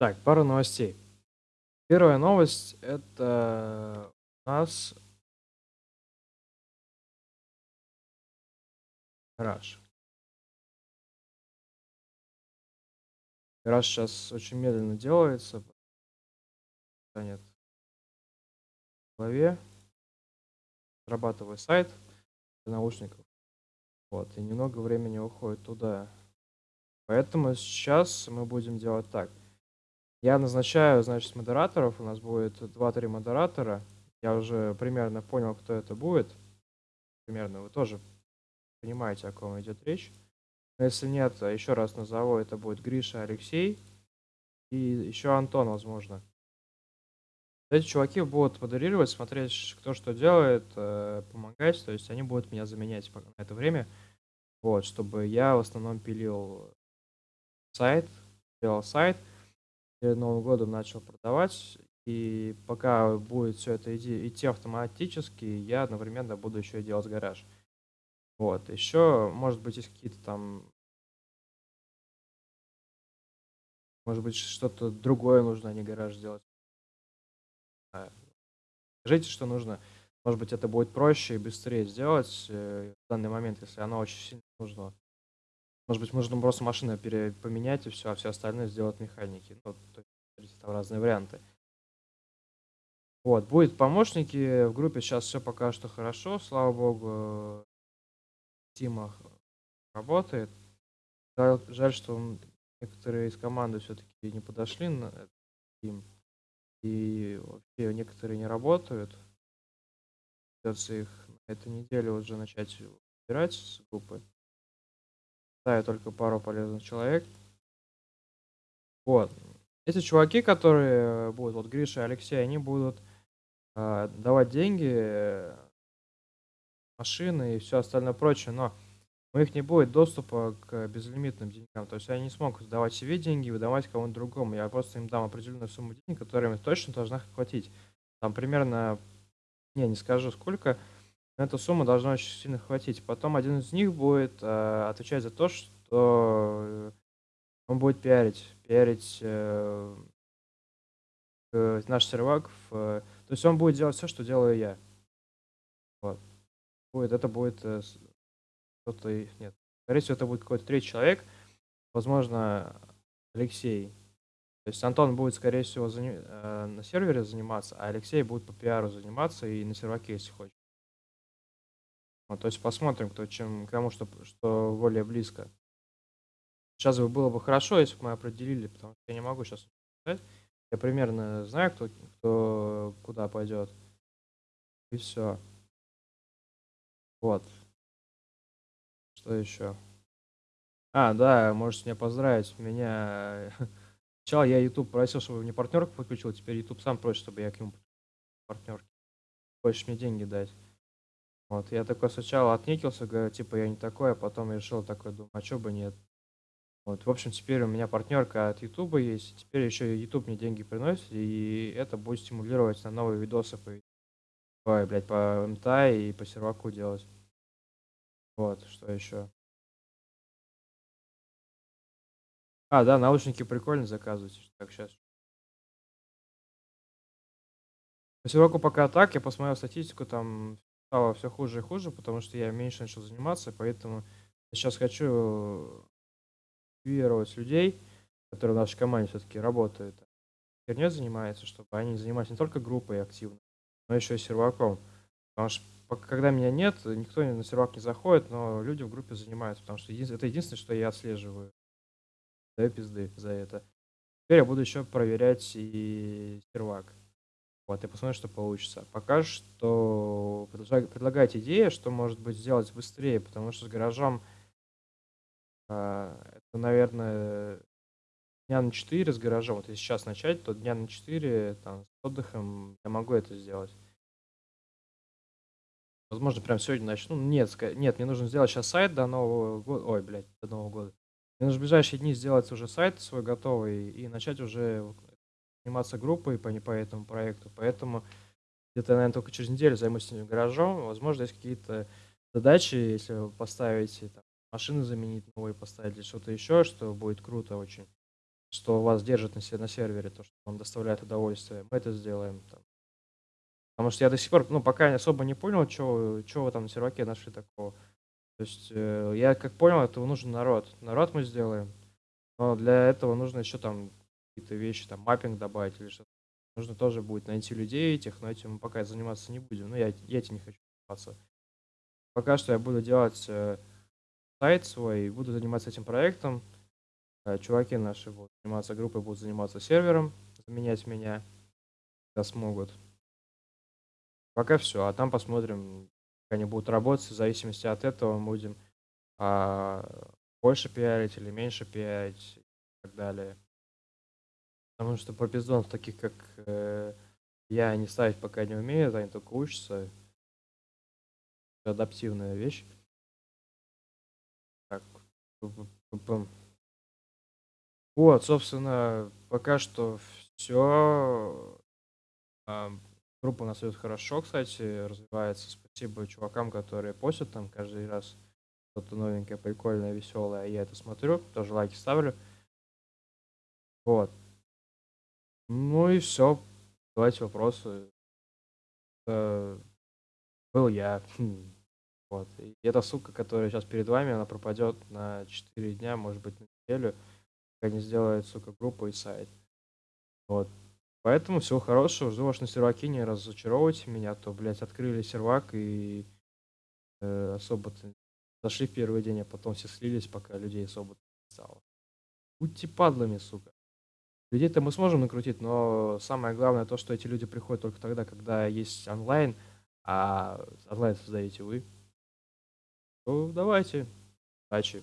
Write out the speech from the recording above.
Так, пару новостей. Первая новость- это у нас гараж. Гараж щас очень медленно делается. Занят в голове. Разрабатываю сайт для наушников. Вот, и немного времени уходит туда. Поэтому сейчас мы будем делать так. Я назначаю, значит, модераторов. У нас будет 2-3 модератора. Я уже примерно понял, кто это будет. Примерно вы тоже понимаете, о ком идет речь. Но если нет, еще раз назову, это будет Гриша, Алексей и еще Антон, возможно. Эти чуваки будут модерировать, смотреть, кто что делает, э, помогать. То есть они будут меня заменять на это время. Вот, чтобы я в основном пилил сайт, делал сайт, Новым годом начал продавать. И пока будет все это иди, идти автоматически, я одновременно буду еще и делать гараж. Вот, еще, может быть, есть какие-то там Может быть, что-то другое нужно, а не гараж делать. А, скажите, что нужно. Может быть, это будет проще и быстрее сделать э, в данный момент, если оно очень сильно нужно. Может быть, можно просто машину поменять и все, а все остальное сделать механики. Ну, то есть, там разные варианты. Вот, будет помощники. В группе сейчас все пока что хорошо, слава богу. Тима работает. Жаль, жаль, что некоторые из команды все-таки не подошли на Team. И вообще некоторые не работают. Придется их на этой неделе уже начать убирать с группы. Ставят только пару полезных человек. Вот. Эти чуваки, которые будут, вот Гриша и Алексей, они будут э, давать деньги, э, машины и все остальное прочее, но у них не будет доступа к безлимитным деньгам. То есть они не смогут давать себе деньги и выдавать кому-то другому. Я просто им дам определенную сумму денег, которая им точно должна хватить. Там примерно, не, не скажу сколько, но эта сумма должна очень сильно хватить. Потом один из них будет э, отвечать за то, что он будет пиарить, пиарить э, наш сервак. В, то есть он будет делать все, что делаю я. Вот. Будет, это будет э, кто-то нет. Скорее всего, это будет какой-то третий человек. Возможно, Алексей. То есть Антон будет, скорее всего, зани... э, на сервере заниматься, а Алексей будет по пиару заниматься и на серваке, если хочет. Вот, то есть посмотрим, кто чем кому что, что более близко. Сейчас бы было бы хорошо, если бы мы определили, потому что я не могу сейчас сказать. Я примерно знаю, кто, кто куда пойдет. И все. Вот. Что еще? А, да, можете меня поздравить. Меня... Сначала я YouTube просил, чтобы мне партнерку подключил, теперь YouTube сам просит, чтобы я к нему партнерки. Хочешь мне деньги дать. Вот, я такой сначала отнекился, говорю, типа, я не такой, а потом решил такой, думаю, а чё бы нет. Вот, в общем, теперь у меня партнерка от YouTube есть, теперь еще и YouTube мне деньги приносит, и это будет стимулировать на новые видосы по, Ой, блядь, по МТА и по серваку делать. Вот, что еще? А, да, наушники прикольно заказывать. Так, сейчас. По Сироку пока так, я посмотрел статистику, там стало все хуже и хуже, потому что я меньше начал заниматься, поэтому сейчас хочу мотивировать людей, которые в нашей команде все-таки работают, херней занимаются, чтобы они занимались не только группой активно, но еще и серваком. Потому что когда меня нет, никто на сервак не заходит, но люди в группе занимаются, потому что это единственное, что я отслеживаю. Даю пизды за это. Теперь я буду еще проверять и сервак. Вот, и посмотрим, что получится. Пока что предлагать идеи, что может быть сделать быстрее, потому что с гаражом а, это, наверное, дня на 4 с гаражом. Вот если сейчас начать, то дня на 4 там, с отдыхом я могу это сделать. Возможно, прям сегодня начну. Нет, нет, мне нужно сделать сейчас сайт до Нового года. Ой, блядь, до Нового года. Мне нужно в ближайшие дни сделать уже сайт свой готовый и начать уже заниматься группой по, по этому проекту. Поэтому где-то, наверное, только через неделю займусь гаражом. Возможно, есть какие-то задачи, если поставить, там, машины заменить новые поставить или что-то еще, что будет круто очень. что вас держит на на сервере, то, что вам доставляет удовольствие, мы это сделаем там. Потому что я до сих пор, ну, пока особо не понял, чё вы там на серваке нашли такого. То есть, э, я как понял, этого нужен народ. Народ мы сделаем, но для этого нужно еще там какие-то вещи, там маппинг добавить или что-то. Нужно тоже будет найти людей этих, но этим мы пока заниматься не будем. Ну, я я этим не хочу заниматься. Пока что я буду делать, э, сайт свой, буду заниматься этим проектом. Э, чуваки наши будут заниматься группой, будут заниматься сервером, заменять меня, когда смогут. Пока всё, а там посмотрим, как они будут работать. В зависимости от этого мы будем, а, больше пиарить или меньше пиарить и так далее. Потому что пропиздонов таких, как, э, я, они ставить пока не умеют, они только учатся. Адаптивная вещь. Так. Вот, собственно, пока что. Ам, группа у нас идет хорошо, кстати, развивается. Спасибо чувакам, которые постят там каждый раз что-то новенькое, прикольное, веселое. Я это смотрю, тоже лайки ставлю. Вот. Ну и всё. Давайте вопросы. Э, был я. Хм. Вот. И эта сука, которая щас перед вами, она пропадет на 4 дня, может быть, на неделю, пока не сделает, сука, группу и сайт. Вот. Поэтому всего хорошего. Жду вас на серваке, не разочаровывайте меня, а то, блядь, открыли сервак и, э, особо-то зашли в первый день, а потом все слились, пока людей особо-то не стало. Будьте падлами, сука. Людей-то мы сможем накрутить, но самое главное то, что эти люди приходят только тогда, когда есть онлайн, а онлайн создаете вы. Ну, давайте. Удачи.